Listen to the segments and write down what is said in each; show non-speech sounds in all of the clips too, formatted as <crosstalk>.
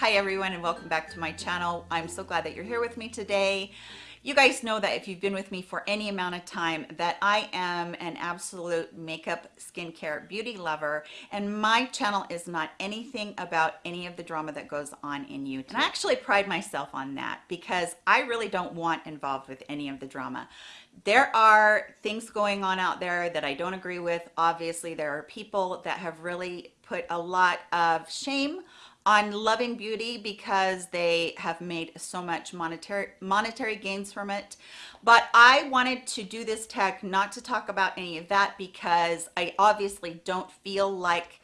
Hi everyone and welcome back to my channel. I'm so glad that you're here with me today. You guys know that if you've been with me for any amount of time that I am an absolute makeup, skincare, beauty lover and my channel is not anything about any of the drama that goes on in YouTube. And I actually pride myself on that because I really don't want involved with any of the drama there are things going on out there that I don't agree with. Obviously, there are people that have really put a lot of shame on loving beauty because they have made so much monetary monetary gains from it. But i wanted to do this tag not to talk about any of that because i obviously don't feel like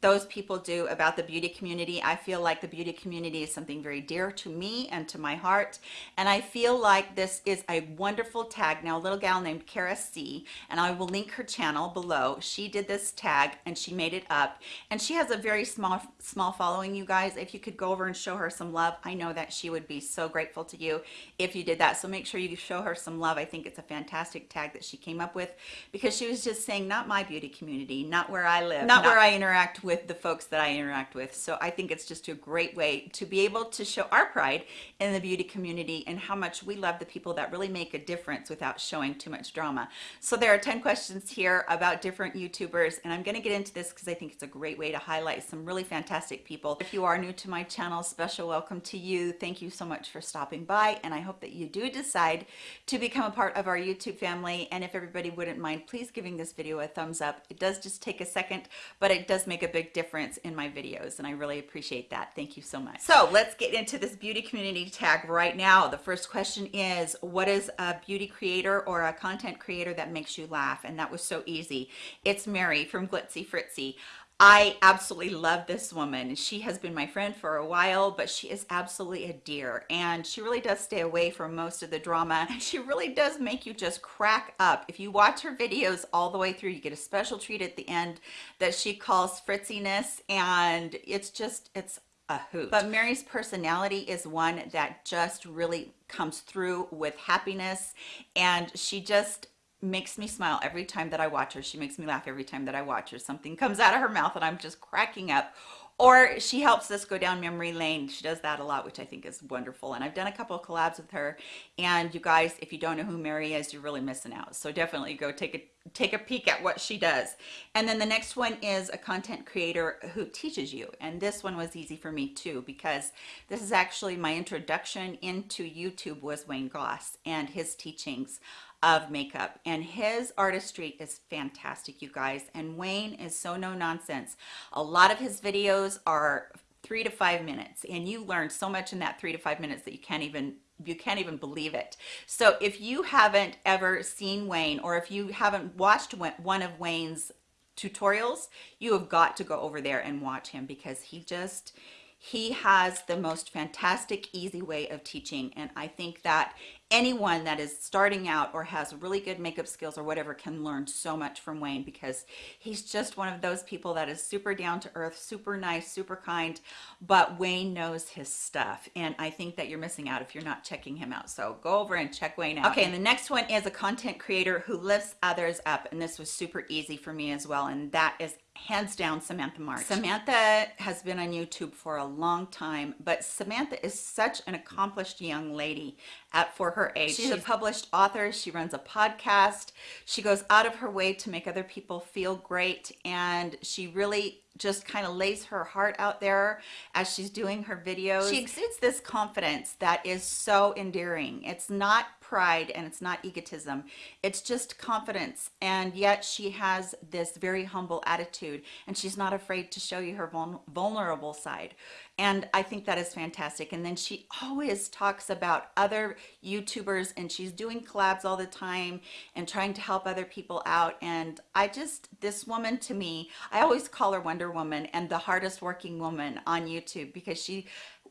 those people do about the beauty community. I feel like the beauty community is something very dear to me and to my heart. And I feel like this is a wonderful tag. Now, a little gal named Kara C, and I will link her channel below. She did this tag and she made it up. And she has a very small, small following, you guys. If you could go over and show her some love, I know that she would be so grateful to you if you did that. So make sure you show her some love. I think it's a fantastic tag that she came up with because she was just saying, not my beauty community, not where I live, not, not where I interact with the folks that I interact with. So I think it's just a great way to be able to show our pride in the beauty community and how much we love the people that really make a difference without showing too much drama. So there are 10 questions here about different YouTubers and I'm going to get into this because I think it's a great way to highlight some really fantastic people. If you are new to my channel, special welcome to you. Thank you so much for stopping by and I hope that you do decide to become a part of our YouTube family and if everybody wouldn't mind please giving this video a thumbs up. It does just take a second but it does make a big difference in my videos and I really appreciate that. Thank you so much. So let's get into this beauty community tag right now. The first question is what is a beauty creator or a content creator that makes you laugh? And that was so easy. It's Mary from Glitzy Fritzy. I absolutely love this woman. She has been my friend for a while, but she is absolutely a dear and she really does stay away from most of the drama. <laughs> She really does make you just crack up. If you watch her videos all the way through, you get a special treat at the end that she calls fritziness and it's just, it's a hoot. But Mary's personality is one that just really comes through with happiness and she just makes me smile every time that I watch her. She makes me laugh every time that I watch her. Something comes out of her mouth and I'm just cracking up. Or she helps us go down memory lane. She does that a lot, which I think is wonderful. And I've done a couple of collabs with her. And you guys, if you don't know who Mary is, you're really missing out. So definitely go take a take a peek at what she does. And then the next one is a content creator who teaches you. And this one was easy for me too, because this is actually my introduction into YouTube was Wayne Goss and his teachings of makeup and his artistry is fantastic you guys and Wayne is so no nonsense. A lot of his videos are three to five minutes and you learn so much in that three to five minutes that you can't even you can't even believe it. So if you haven't ever seen Wayne or if you haven't watched one of Wayne's tutorials you have got to go over there and watch him because he just he has the most fantastic easy way of teaching and I think that anyone that is starting out or has really good makeup skills or whatever can learn so much from Wayne because he's just one of those people that is super down to earth, super nice, super kind, but Wayne knows his stuff. And I think that you're missing out if you're not checking him out. So go over and check Wayne out. Okay, and the next one is a content creator who lifts others up. And this was super easy for me as well. And that is hands down Samantha March. Samantha has been on YouTube for a long time, but Samantha is such an accomplished young lady at for her age. She's, She's a published author. She runs a podcast. She goes out of her way to make other people feel great. And she really just kind of lays her heart out there as she's doing her videos. She exudes this confidence that is so endearing. It's not pride and it's not egotism it's just confidence and yet she has this very humble attitude and she's not afraid to show you her vulnerable side and I think that is fantastic. And then she always talks about other youtubers and she's doing collabs all the time and trying to help other people out. And I just this woman to me I always call her Wonder Woman and the hardest working woman on YouTube because she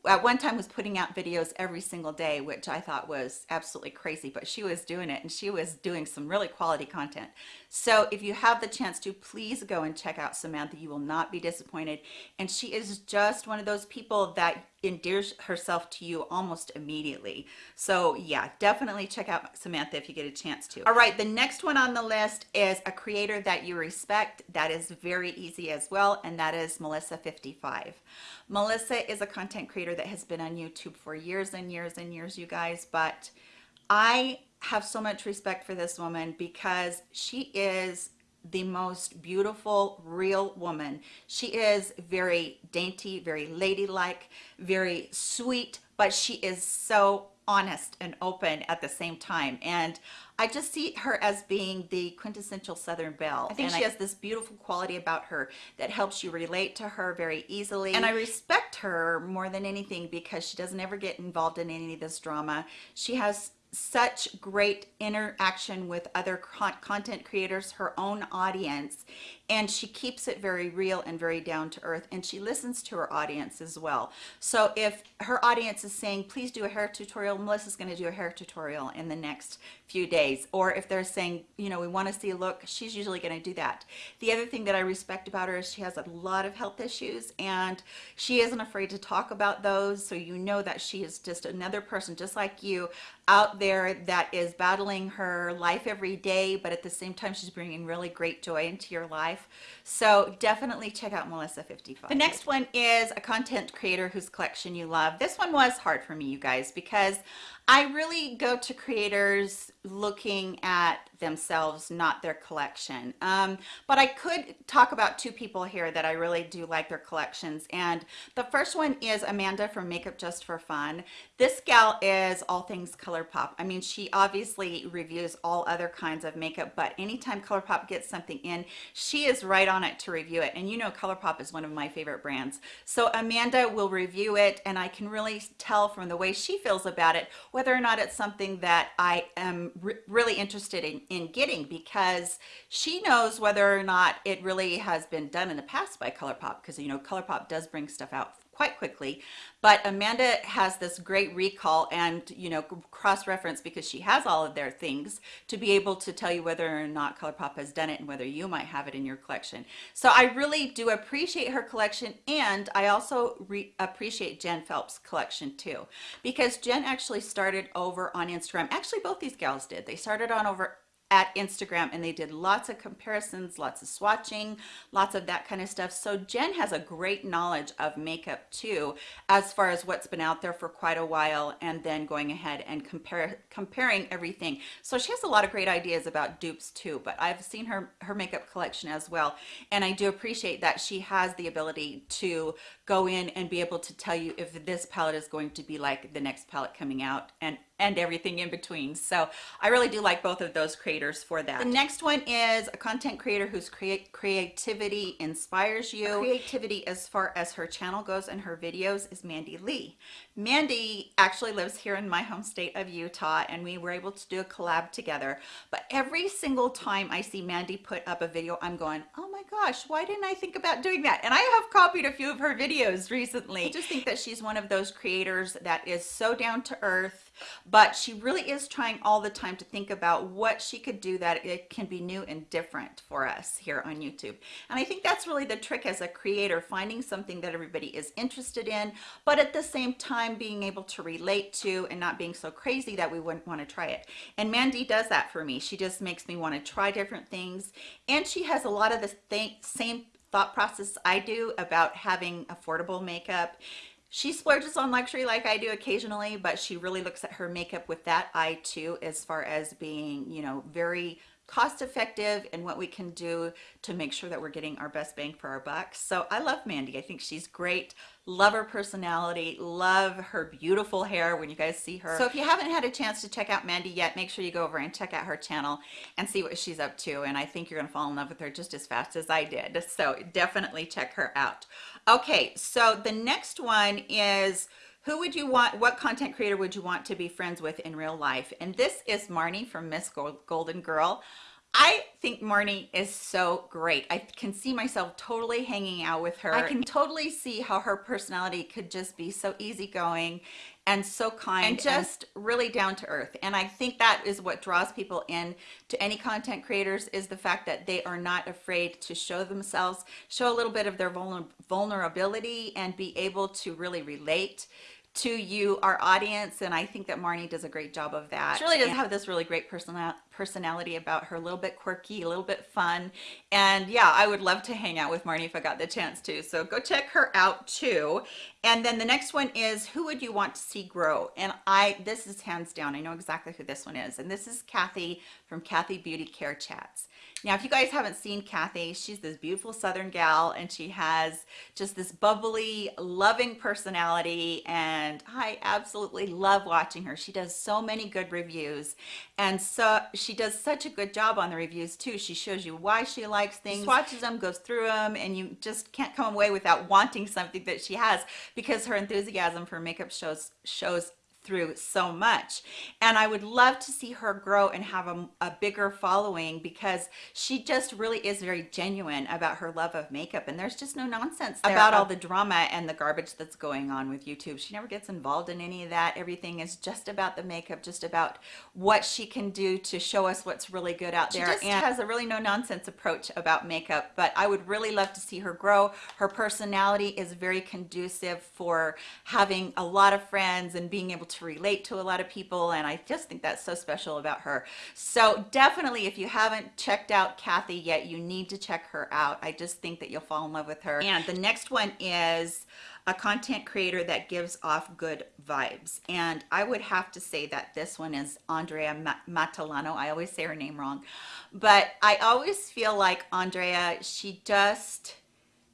at one time was putting out videos every single day which i thought was absolutely crazy but she was doing it and she was doing some really quality content. So if you have the chance to please go and check out samantha. You will not be disappointed. And she is just one of those people that endears herself to you almost immediately. So yeah, definitely check out Samantha if you get a chance to. All right, the next one on the list is a creator that you respect. That is very easy as well, and that is Melissa55. Melissa is a content creator that has been on YouTube for years and years and years, you guys, but I have so much respect for this woman because she is the most beautiful real woman she is very dainty very ladylike very sweet but she is so honest and open at the same time and I just see her as being the quintessential Southern Belle. I think and she I, has this beautiful quality about her that helps you relate to her very easily. And I respect her more than anything because she doesn't ever get involved in any of this drama. She has such great interaction with other content creators, her own audience, and she keeps it very real and very down to earth and she listens to her audience as well. So if her audience is saying please do a hair tutorial melissa's going to do a hair tutorial in the next few days or if they're saying you know we want to see a look she's usually going to do that the other thing that i respect about her is she has a lot of health issues and she isn't afraid to talk about those so you know that she is just another person just like you out there that is battling her life every day but at the same time she's bringing really great joy into your life life. So definitely check out Melissa 55. The next one is a content creator whose collection you love. This one was hard for me, you guys, because I really go to creators looking at themselves, not their collection. Um, but I could talk about two people here that I really do like their collections. And the first one is Amanda from Makeup Just for Fun. This gal is all things ColourPop. I mean, she obviously reviews all other kinds of makeup, but anytime ColourPop gets something in, she is right on it to review it. And you know ColourPop is one of my favorite brands. So Amanda will review it, and I can really tell from the way she feels about it whether or not it's something that I am re really interested in, in getting because she knows whether or not it really has been done in the past by ColourPop because you know ColourPop does bring stuff out quite quickly. But Amanda has this great recall and you know cross-reference because she has all of their things to be able to tell you whether or not ColourPop has done it and whether you might have it in your collection. So I really do appreciate her collection and I also appreciate Jen Phelps collection too. Because Jen actually started over on Instagram. Actually both these gals did. They started on over at Instagram and they did lots of comparisons, lots of swatching, lots of that kind of stuff. So Jen has a great knowledge of makeup too, as far as what's been out there for quite a while and then going ahead and compare comparing everything. So she has a lot of great ideas about dupes too, but I've seen her, her makeup collection as well. And I do appreciate that she has the ability to go in and be able to tell you if this palette is going to be like the next palette coming out and and everything in between. So I really do like both of those creators for that. The next one is a content creator whose create creativity inspires you. Creativity as far as her channel goes and her videos is Mandy Lee. Mandy actually lives here in my home state of Utah and we were able to do a collab together. But every single time I see Mandy put up a video, I'm going, oh my gosh, why didn't I think about doing that? And I have copied a few of her videos recently. I just think that she's one of those creators that is so down to earth but she really is trying all the time to think about what she could do that it can be new and different for us here on YouTube. And I think that's really the trick as a creator, finding something that everybody is interested in, but at the same time being able to relate to and not being so crazy that we wouldn't want to try it. And Mandy does that for me. She just makes me want to try different things. And she has a lot of the same thought process I do about having affordable makeup she splurges on luxury like I do occasionally, but she really looks at her makeup with that eye too, as far as being, you know, very cost effective and what we can do to make sure that we're getting our best bang for our buck. So I love Mandy. I think she's great. Love her personality. Love her beautiful hair when you guys see her. So if you haven't had a chance to check out Mandy yet, make sure you go over and check out her channel and see what she's up to. And I think you're going to fall in love with her just as fast as I did. So definitely check her out. Okay, so the next one is who would you want what content creator would you want to be friends with in real life and this is marnie from miss golden girl I think Marnie is so great. I can see myself totally hanging out with her. I can totally see how her personality could just be so easygoing and so kind and just really down to earth. And I think that is what draws people in to any content creators is the fact that they are not afraid to show themselves, show a little bit of their vulnerability and be able to really relate to you, our audience, and I think that Marnie does a great job of that. She really does have this really great personal personality about her, a little bit quirky, a little bit fun, and yeah, I would love to hang out with Marnie if I got the chance to, so go check her out too. And then the next one is, who would you want to see grow? And I, this is hands down, I know exactly who this one is, and this is Kathy from Kathy Beauty Care Chats. Now, if you guys haven't seen Kathy, she's this beautiful Southern gal and she has just this bubbly, loving personality. And I absolutely love watching her. She does so many good reviews. And so she does such a good job on the reviews too. She shows you why she likes things, swatches them, goes through them, and you just can't come away without wanting something that she has because her enthusiasm for makeup shows shows through so much and I would love to see her grow and have a, a, bigger following because she just really is very genuine about her love of makeup and there's just no nonsense about all the drama and the garbage that's going on with YouTube. She never gets involved in any of that. Everything is just about the makeup, just about what she can do to show us what's really good out there and has a really no nonsense approach about makeup but I would really love to see her grow. Her personality is very conducive for having a lot of friends and being able to relate to a lot of people and I just think that's so special about her. So definitely if you haven't checked out Kathy yet you need to check her out. I just think that you'll fall in love with her. And the next one is a content creator that gives off good vibes. And I would have to say that this one is Andrea Matalano. I always say her name wrong. But I always feel like Andrea she just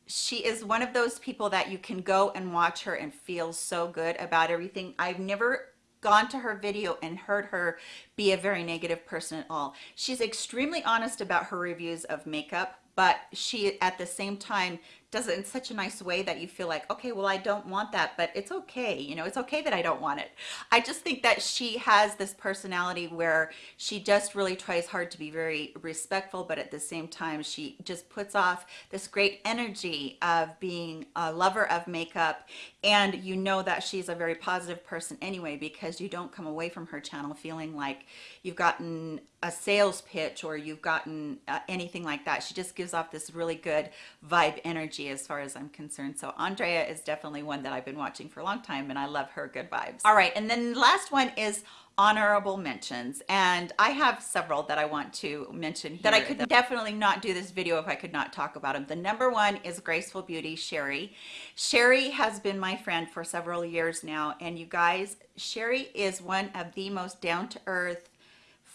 she is one of those people that you can go and watch her and feel so good about everything. I've never gone to her video and heard her be a very negative person at all. She's extremely honest about her reviews of makeup, but she at the same time does it in such a nice way that you feel like, okay, well, I don't want that, but it's okay. You know, it's okay that I don't want it. I just think that she has this personality where she just really tries hard to be very respectful, but at the same time, she just puts off this great energy of being a lover of makeup. And you know that she's a very positive person anyway, because you don't come away from her channel feeling like you've gotten a sales pitch or you've gotten uh, anything like that. She just gives off this really good vibe energy as far as I'm concerned. So Andrea is definitely one that I've been watching for a long time and I love her good vibes. All right, and then the last one is honorable mentions and I have several that I want to mention here that I could definitely not do this video if I could not talk about them. The number one is Graceful Beauty Sherry. Sherry has been my friend for several years now and you guys, Sherry is one of the most down-to-earth,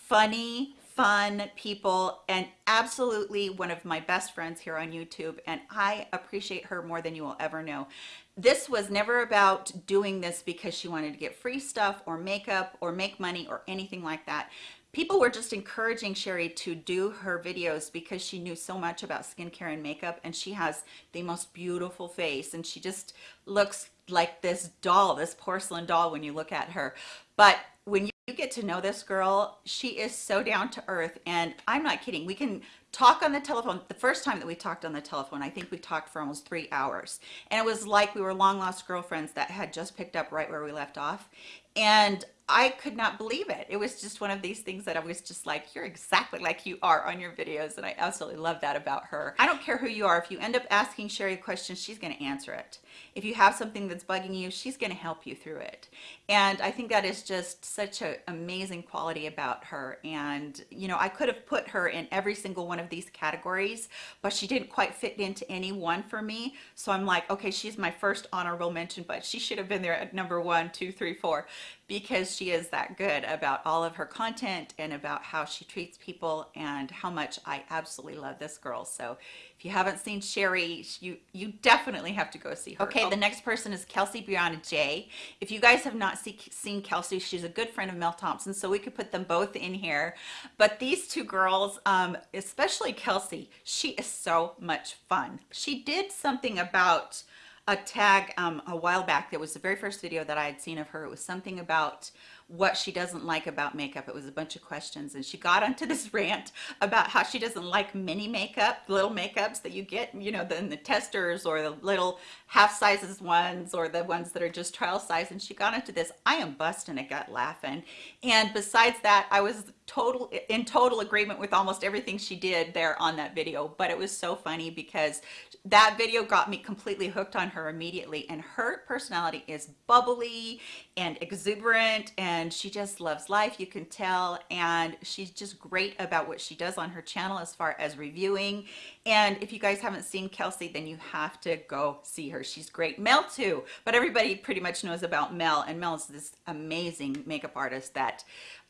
funny, fun people and absolutely one of my best friends here on YouTube and I appreciate her more than you will ever know. This was never about doing this because she wanted to get free stuff or makeup or make money or anything like that. People were just encouraging Sherry to do her videos because she knew so much about skincare and makeup and she has the most beautiful face and she just looks like this doll, this porcelain doll when you look at her. But when you you get to know this girl she is so down to earth and i'm not kidding we can talk on the telephone the first time that we talked on the telephone i think we talked for almost three hours and it was like we were long lost girlfriends that had just picked up right where we left off and I could not believe it. It was just one of these things that I was just like, you're exactly like you are on your videos. And I absolutely love that about her. I don't care who you are. If you end up asking Sherry a question, she's going to answer it. If you have something that's bugging you, she's going to help you through it. And I think that is just such an amazing quality about her. And, you know, I could have put her in every single one of these categories, but she didn't quite fit into any one for me. So I'm like, okay, she's my first honorable mention, but she should have been there at number one, two, three, four, because she is that good about all of her content and about how she treats people and how much I absolutely love this girl. So if you haven't seen Sherry, you, you definitely have to go see her. Okay, the next person is Kelsey Brianna J. If you guys have not see, seen Kelsey, she's a good friend of Mel Thompson, so we could put them both in here. But these two girls, um, especially Kelsey, she is so much fun. She did something about a tag um, a while back that was the very first video that I had seen of her. It was something about what she doesn't like about makeup. It was a bunch of questions and she got <laughs> onto this rant about how she doesn't like mini makeup, little makeups that you get, you know, in the testers or the little half sizes ones or the ones that are just trial size. And she got into this. I am busting a gut laughing. And besides that, I was total in total agreement with almost everything she did there on that video. But it was so funny because that video got me completely hooked on her immediately. And her personality is bubbly and exuberant and she just loves life you can tell and she's just great about what she does on her channel as far as reviewing and if you guys haven't seen Kelsey then you have to go see her she's great Mel too but everybody pretty much knows about Mel and Mel is this amazing makeup artist that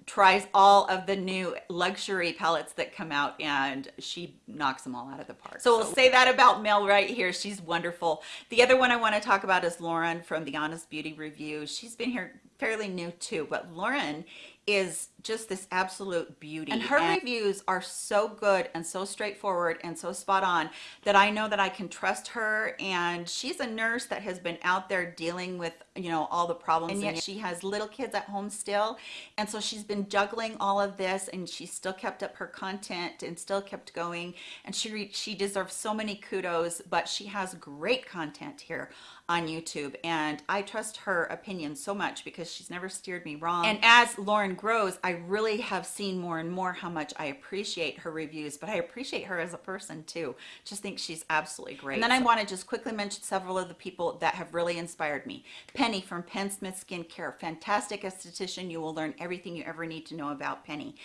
tries all of the new luxury palettes that come out and she knocks them all out of the park. So we'll say that about Mel right here. She's wonderful. The other one I want to talk about is Lauren from the Honest Beauty Review. She's been here fairly new too, but Lauren is just this absolute beauty. And her and reviews are so good and so straightforward and so spot on that I know that I can trust her. And she's a nurse that has been out there dealing with you know all the problems and yet she has little kids at home still. And so she's been juggling all of this and she still kept up her content and still kept going. And she she deserves so many kudos but she has great content here on YouTube. And I trust her opinion so much because she's never steered me wrong. And as Lauren grows I really have seen more and more how much I appreciate her reviews but I appreciate her as a person too. Just think she's absolutely great. And then I want to just quickly mention several of the people that have really inspired me. Penny from Penn Smith Skincare fantastic esthetician. You will learn everything you ever need to know about Penny.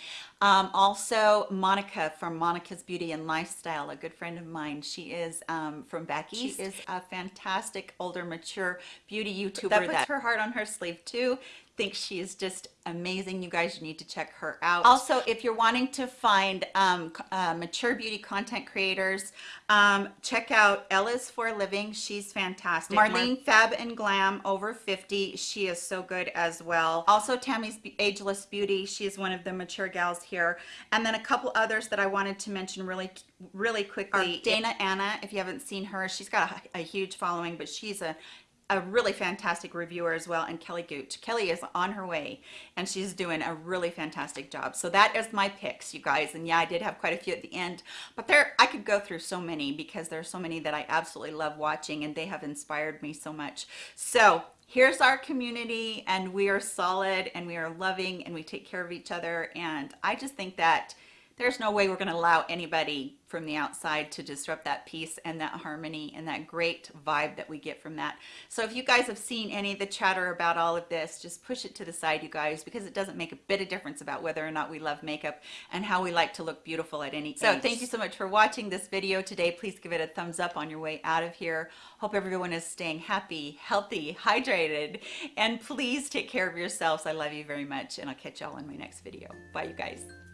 Um, also Monica from Monica's Beauty and Lifestyle a good friend of mine. She is um, from back east. she is a fantastic older, mature beauty YouTuber that puts that her heart on her sleeve too think she is just amazing. You guys you need to check her out. Also if you're wanting to find um, uh, mature beauty content creators um, check out Ella's for a living. She's fantastic. Marlene Fab and Glam over 50 she is so good as well. Also Tammy's Ageless Beauty. She is one of the mature gals here. And then a couple others that I wanted to mention really really quickly. Dana Anna if you haven't seen her she's got a, a huge following but she's a a really fantastic reviewer as well and Kelly Gooch. Kelly is on her way and she's doing a really fantastic job. So that is my picks you guys and yeah I did have quite a few at the end but there I could go through so many because there's so many that I absolutely love watching and they have inspired me so much. So here's our community and we are solid and we are loving and we take care of each other and I just think that there's no way we're going to allow anybody from the outside to disrupt that peace and that harmony and that great vibe that we get from that. So if you guys have seen any of the chatter about all of this, just push it to the side, you guys, because it doesn't make a bit of difference about whether or not we love makeup and how we like to look beautiful at any So age. thank you so much for watching this video today. Please give it a thumbs up on your way out of here. Hope everyone is staying happy, healthy, hydrated, and please take care of yourselves. I love you very much, and I'll catch y'all in my next video. Bye, you guys.